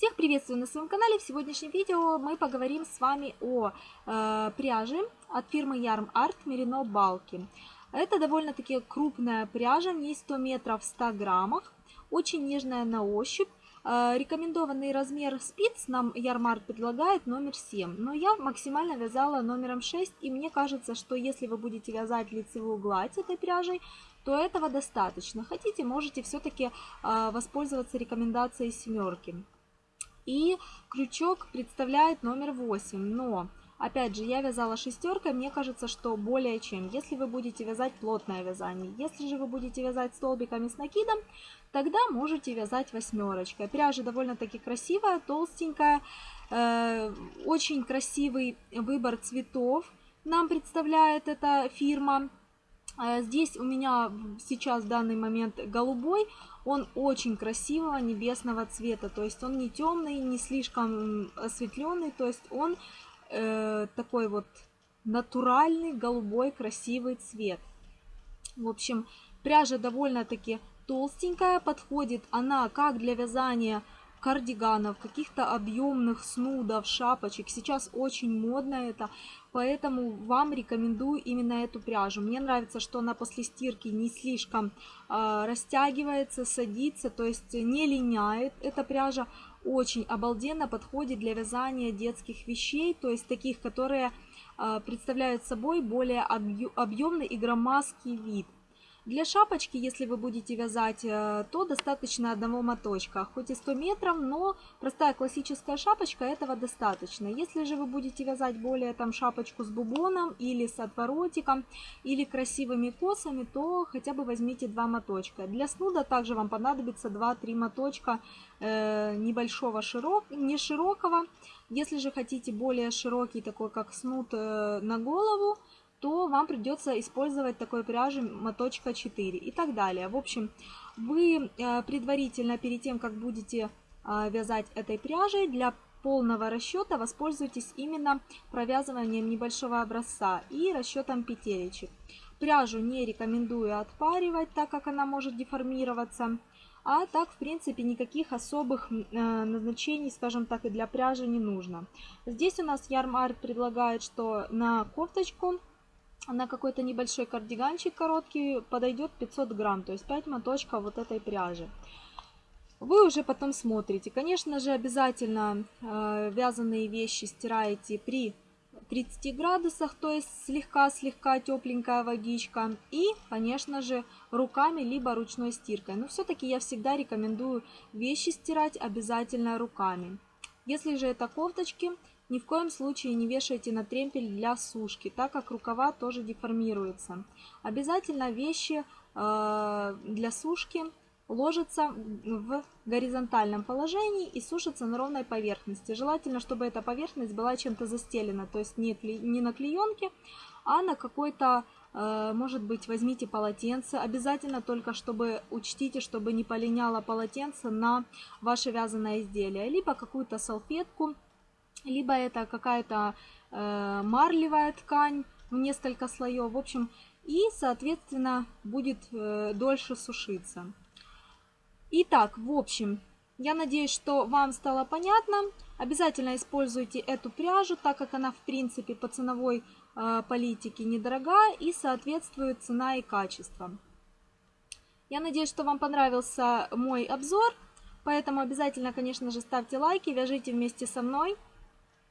Всех приветствую на своем канале. В сегодняшнем видео мы поговорим с вами о э, пряже от фирмы Yarn Art Merino Balky. Это довольно-таки крупная пряжа, в ней 100 метров в 100 граммах, очень нежная на ощупь. Э, рекомендованный размер спиц нам Ярмарт предлагает номер 7, но я максимально вязала номером 6, и мне кажется, что если вы будете вязать лицевую гладь этой пряжей, то этого достаточно. Хотите, можете все-таки э, воспользоваться рекомендацией семерки. И крючок представляет номер 8, но... Опять же, я вязала шестеркой, мне кажется, что более чем. Если вы будете вязать плотное вязание, если же вы будете вязать столбиками с накидом, тогда можете вязать восьмерочкой. Пряжа довольно-таки красивая, толстенькая, э, очень красивый выбор цветов нам представляет эта фирма. Э, здесь у меня сейчас в данный момент голубой, он очень красивого небесного цвета, то есть он не темный, не слишком осветленный, то есть он э, такой вот натуральный голубой красивый цвет. В общем, пряжа довольно-таки толстенькая, подходит. Она как для вязания кардиганов, каких-то объемных снудов, шапочек. Сейчас очень модно это, поэтому вам рекомендую именно эту пряжу. Мне нравится, что она после стирки не слишком э, растягивается, садится, то есть не линяет. Эта пряжа очень обалденно подходит для вязания детских вещей, то есть таких, которые э, представляют собой более объемный и громоздкий вид. Для шапочки, если вы будете вязать, э, то достаточно одного моточка, хоть и 100 метров, но простая классическая шапочка этого достаточно. Если же вы будете вязать более там шапочку с бубоном или с отворотиком, или красивыми косами, то хотя бы возьмите два моточка. Для снуда также вам понадобится 2-3 моточка э, небольшого широк, не широкого. Если же хотите более широкий, такой как снуд э, на голову, то вам придется использовать такой пряжи моточка 4 и так далее. В общем, вы э, предварительно перед тем, как будете э, вязать этой пряжей, для полного расчета воспользуйтесь именно провязыванием небольшого образца и расчетом петелечек. Пряжу не рекомендую отпаривать, так как она может деформироваться. А так, в принципе, никаких особых э, назначений, скажем так, и для пряжи не нужно. Здесь у нас Ярмар предлагает, что на кофточку на какой-то небольшой кардиганчик короткий подойдет 500 грамм, то есть 5 моточков вот этой пряжи. Вы уже потом смотрите. Конечно же, обязательно э, вязаные вещи стираете при 30 градусах, то есть слегка-слегка тепленькая водичка. И, конечно же, руками, либо ручной стиркой. Но все-таки я всегда рекомендую вещи стирать обязательно руками. Если же это кофточки, ни в коем случае не вешайте на тремпель для сушки, так как рукава тоже деформируются. Обязательно вещи э, для сушки ложатся в горизонтальном положении и сушатся на ровной поверхности. Желательно, чтобы эта поверхность была чем-то застелена, то есть не, не на клеенке, а на какой-то, э, может быть, возьмите полотенце. Обязательно только, чтобы учтите, чтобы не полиняло полотенце на ваше вязаное изделие. Либо какую-то салфетку, либо это какая-то э, марлевая ткань в несколько слоев, в общем, и, соответственно, будет э, дольше сушиться. Итак, в общем, я надеюсь, что вам стало понятно. Обязательно используйте эту пряжу, так как она, в принципе, по ценовой э, политике недорогая и соответствует цена и качество. Я надеюсь, что вам понравился мой обзор, поэтому обязательно, конечно же, ставьте лайки, вяжите вместе со мной.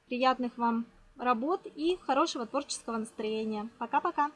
Приятных вам работ и хорошего творческого настроения. Пока-пока!